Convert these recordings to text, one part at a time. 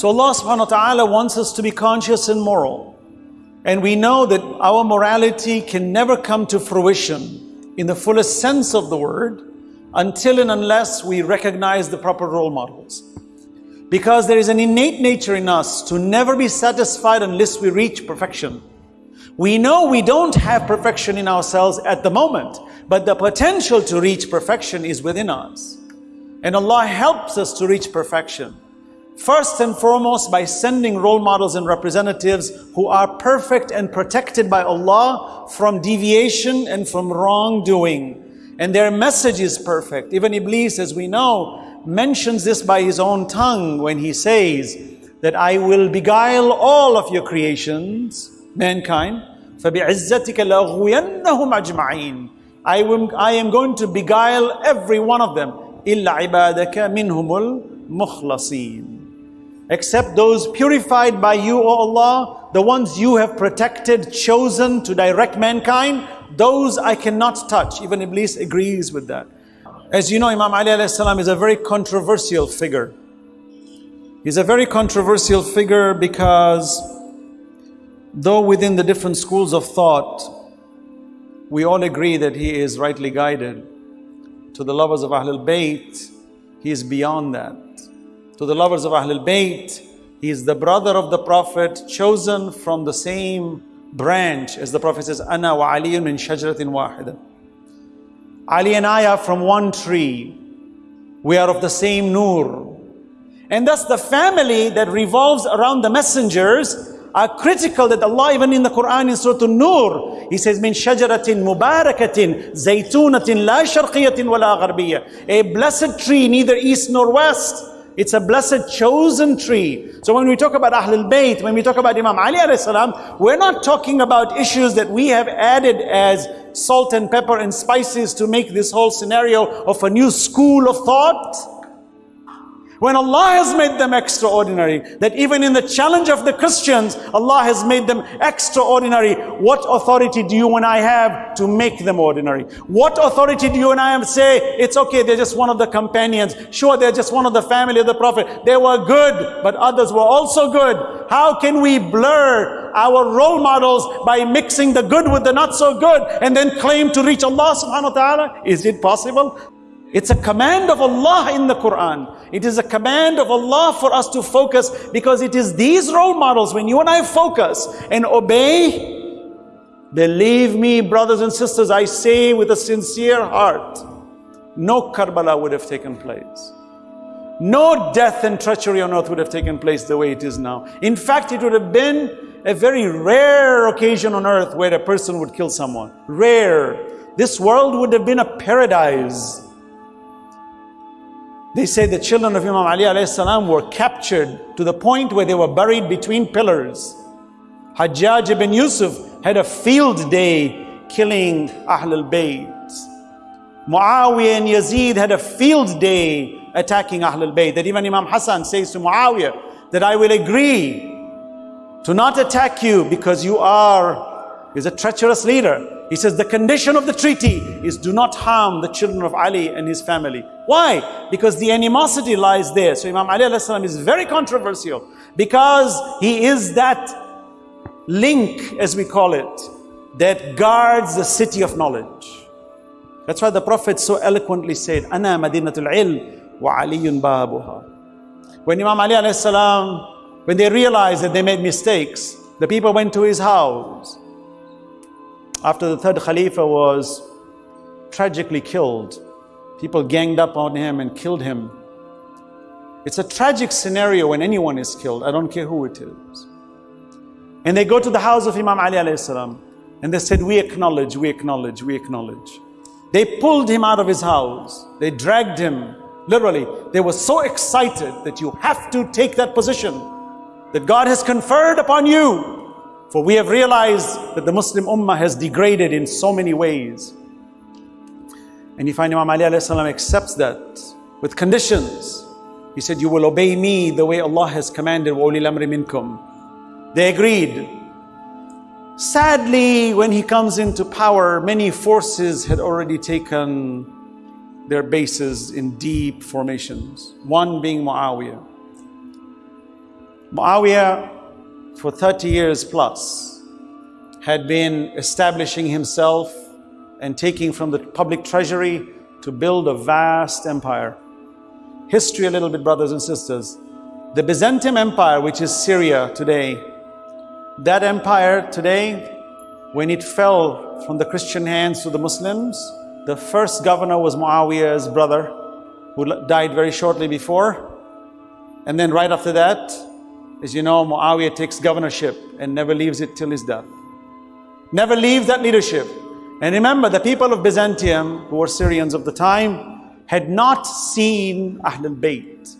So Allah subhanahu wa ta'ala wants us to be conscious and moral. And we know that our morality can never come to fruition in the fullest sense of the word until and unless we recognize the proper role models. Because there is an innate nature in us to never be satisfied unless we reach perfection. We know we don't have perfection in ourselves at the moment, but the potential to reach perfection is within us. And Allah helps us to reach perfection. First and foremost, by sending role models and representatives who are perfect and protected by Allah from deviation and from wrongdoing. And their message is perfect. Even Iblis, as we know, mentions this by his own tongue when he says that I will beguile all of your creations, mankind. فَبِعِزَّتِكَ لَأَغْوِيَنَّهُمْ أَجْمَعِينَ I am, I am going to beguile every one of them. إِلَّا عِبَادَكَ مِنْهُمُ الْمُخْلَصِينَ except those purified by you, O Allah, the ones you have protected, chosen to direct mankind, those I cannot touch. Even Iblis agrees with that. As you know, Imam Ali is a very controversial figure. He's a very controversial figure because though within the different schools of thought, we all agree that he is rightly guided. To the lovers of Ahlul Bayt, he is beyond that to the lovers of Ahlul Bayt. He is the brother of the Prophet, chosen from the same branch as the Prophet says, Ana wa Aliyun min shajratin wahida. Ali and I are from one tree. We are of the same nur. And thus the family that revolves around the messengers are critical that Allah even in the Quran in Surah An-Nur, He says, Min shajaratin mubarakatin, zaytunatin la sharqiyatin wala gharbiyya. A blessed tree, neither east nor west. It's a blessed chosen tree. So when we talk about Ahlul Bayt, when we talk about Imam Ali salam, we're not talking about issues that we have added as salt and pepper and spices to make this whole scenario of a new school of thought. When Allah has made them extraordinary, that even in the challenge of the Christians, Allah has made them extraordinary. What authority do you and I have to make them ordinary? What authority do you and I have say, it's okay, they're just one of the companions. Sure, they're just one of the family of the Prophet. They were good, but others were also good. How can we blur our role models by mixing the good with the not so good and then claim to reach Allah subhanahu wa ta'ala? Is it possible? It's a command of Allah in the Quran. It is a command of Allah for us to focus because it is these role models, when you and I focus and obey, believe me, brothers and sisters, I say with a sincere heart, no Karbala would have taken place. No death and treachery on earth would have taken place the way it is now. In fact, it would have been a very rare occasion on earth where a person would kill someone. Rare. This world would have been a paradise they say the children of Imam Ali salam were captured to the point where they were buried between pillars. Hajjaj ibn Yusuf had a field day killing Ahlul Bayt. Muawiyah and Yazid had a field day attacking Ahlul Bayt. That even Imam Hassan says to Muawiyah that I will agree to not attack you because you are is a treacherous leader. He says the condition of the treaty is do not harm the children of Ali and his family. Why? Because the animosity lies there. So Imam Ali is very controversial because he is that link, as we call it, that guards the city of knowledge. That's why the Prophet so eloquently said, Ana madinatul wa aliyun babuha. When Imam Ali when they realized that they made mistakes, the people went to his house after the third Khalifa was tragically killed. People ganged up on him and killed him. It's a tragic scenario when anyone is killed. I don't care who it is. And they go to the house of Imam Ali salam, and they said, we acknowledge, we acknowledge, we acknowledge. They pulled him out of his house. They dragged him. Literally, they were so excited that you have to take that position that God has conferred upon you for we have realized that the Muslim Ummah has degraded in so many ways. And if Imam Ali accepts that with conditions, he said, You will obey me the way Allah has commanded. They agreed. Sadly, when he comes into power, many forces had already taken their bases in deep formations, one being Muawiyah. Muawiyah for 30 years plus, had been establishing himself and taking from the public treasury to build a vast empire. History, a little bit, brothers and sisters. The Byzantium Empire, which is Syria today, that empire today, when it fell from the Christian hands to the Muslims, the first governor was Muawiyah's brother, who died very shortly before. And then right after that, as you know, Muawiyah takes governorship and never leaves it till his death. Never leaves that leadership. And remember, the people of Byzantium, who were Syrians of the time, had not seen Ahlul Bayt.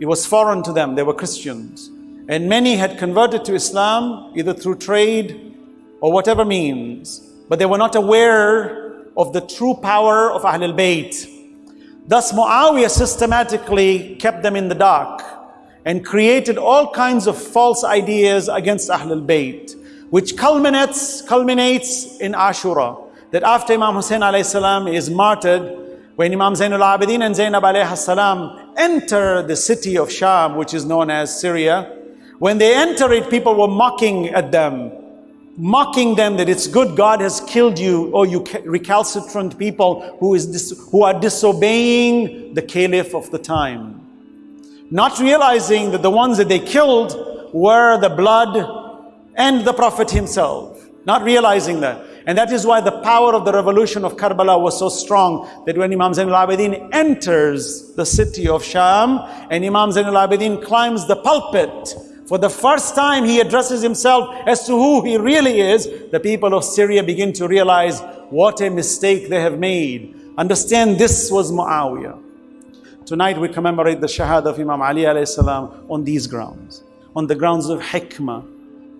It was foreign to them, they were Christians. And many had converted to Islam either through trade or whatever means, but they were not aware of the true power of Ahlul Bayt. Thus, Muawiyah systematically kept them in the dark and created all kinds of false ideas against Ahlul Bayt which culminates, culminates in Ashura. That after Imam Hussein salam is martyred, when Imam Zainul Abidin and Zainab salam enter the city of Sham, which is known as Syria, when they enter it, people were mocking at them, mocking them that it's good God has killed you, or you recalcitrant people who, is who are disobeying the caliph of the time. Not realizing that the ones that they killed were the blood and the Prophet himself, not realizing that. And that is why the power of the revolution of Karbala was so strong that when Imam Zainul Abidin enters the city of Sham and Imam Zainul Abidin climbs the pulpit, for the first time he addresses himself as to who he really is, the people of Syria begin to realize what a mistake they have made. Understand this was Muawiyah. Tonight we commemorate the Shahada of Imam Ali salam on these grounds, on the grounds of hikmah,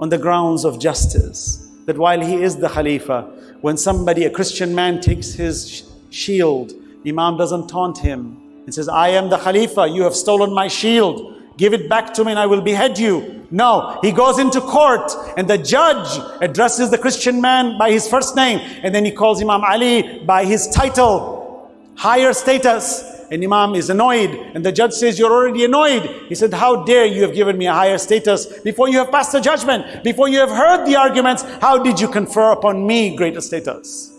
on the grounds of justice. That while he is the Khalifa, when somebody, a Christian man, takes his shield, Imam doesn't taunt him and says, I am the Khalifa, you have stolen my shield. Give it back to me and I will behead you. No, he goes into court and the judge addresses the Christian man by his first name and then he calls Imam Ali by his title, higher status. And Imam is annoyed. And the judge says, You're already annoyed. He said, How dare you have given me a higher status before you have passed the judgment, before you have heard the arguments? How did you confer upon me greater status?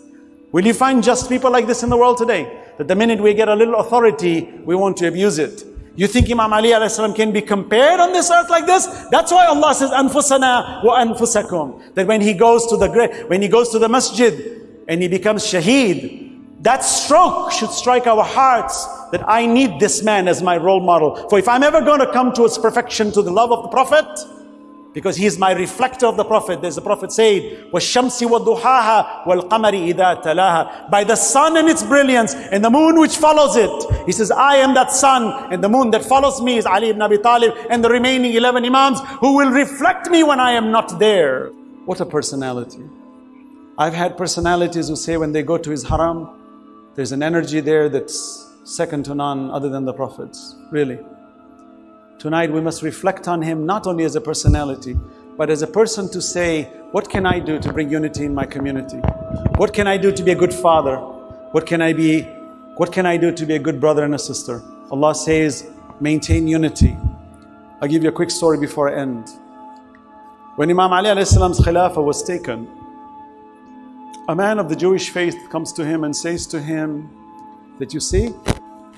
Will you find just people like this in the world today? That the minute we get a little authority, we want to abuse it. You think Imam Ali can be compared on this earth like this? That's why Allah says, "Anfusana wa anfusakum." That when he goes to the great when he goes to the masjid and he becomes shaheed, that stroke should strike our hearts that I need this man as my role model. For if I'm ever going to come towards perfection to the love of the Prophet, because he is my reflector of the Prophet. There's the Prophet said, وَالشَّمْسِ وَالضُّحَاهَا وَالْقَمَرِ إِذَا تَلَاهَا By the sun and its brilliance and the moon which follows it. He says, I am that sun and the moon that follows me is Ali ibn Abi Talib and the remaining 11 Imams who will reflect me when I am not there. What a personality. I've had personalities who say when they go to his haram, there's an energy there that's second to none other than the prophets, really. Tonight we must reflect on him not only as a personality, but as a person to say, what can I do to bring unity in my community? What can I do to be a good father? What can I be, what can I do to be a good brother and a sister? Allah says, maintain unity. I'll give you a quick story before I end. When Imam Ali salam's khilafah was taken, a man of the Jewish faith comes to him and says to him that you see,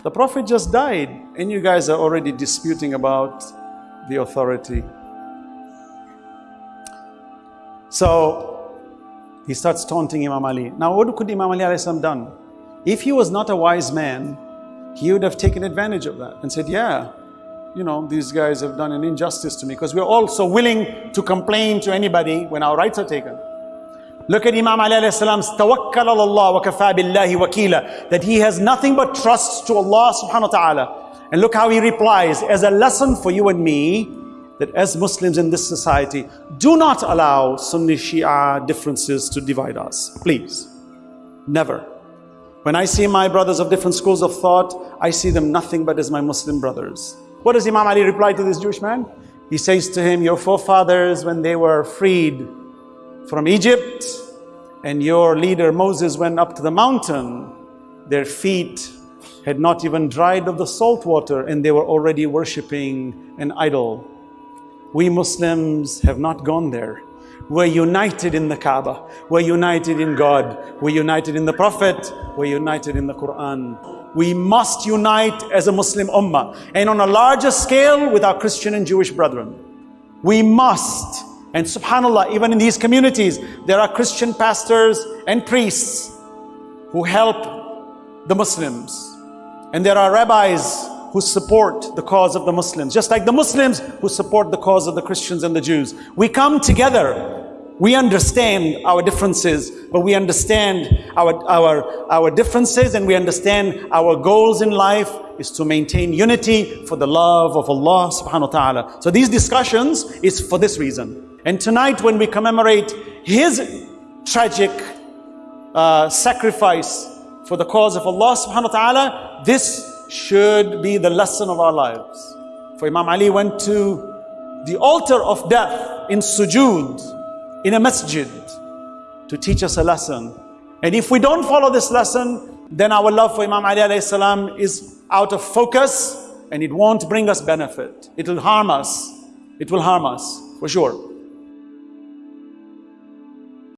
the Prophet just died and you guys are already disputing about the authority. So he starts taunting Imam Ali. Now what could Imam Ali have done? If he was not a wise man, he would have taken advantage of that and said, yeah, you know, these guys have done an injustice to me because we're all so willing to complain to anybody when our rights are taken. Look at Imam Ali salam's tawakkal Allah wa kafa billahi wakila that he has nothing but trust to Allah subhanahu wa ta'ala. And look how he replies as a lesson for you and me that as Muslims in this society, do not allow Sunni Shia differences to divide us. Please. Never. When I see my brothers of different schools of thought, I see them nothing but as my Muslim brothers. What does Imam Ali reply to this Jewish man? He says to him, Your forefathers, when they were freed from Egypt and your leader Moses went up to the mountain, their feet had not even dried of the salt water and they were already worshipping an idol. We Muslims have not gone there. We're united in the Kaaba. We're united in God. We're united in the Prophet. We're united in the Quran. We must unite as a Muslim ummah and on a larger scale with our Christian and Jewish brethren. We must. And subhanAllah, even in these communities, there are Christian pastors and priests who help the Muslims. And there are rabbis who support the cause of the Muslims, just like the Muslims who support the cause of the Christians and the Jews. We come together. We understand our differences, but we understand our, our, our differences and we understand our goals in life is to maintain unity for the love of Allah subhanahu wa ta'ala. So these discussions is for this reason. And tonight when we commemorate his tragic uh, sacrifice for the cause of Allah subhanahu wa ta'ala, this should be the lesson of our lives. For Imam Ali went to the altar of death in sujood, in a masjid, to teach us a lesson. And if we don't follow this lesson, then our love for Imam Ali salam is out of focus and it won't bring us benefit. It will harm us. It will harm us, for sure.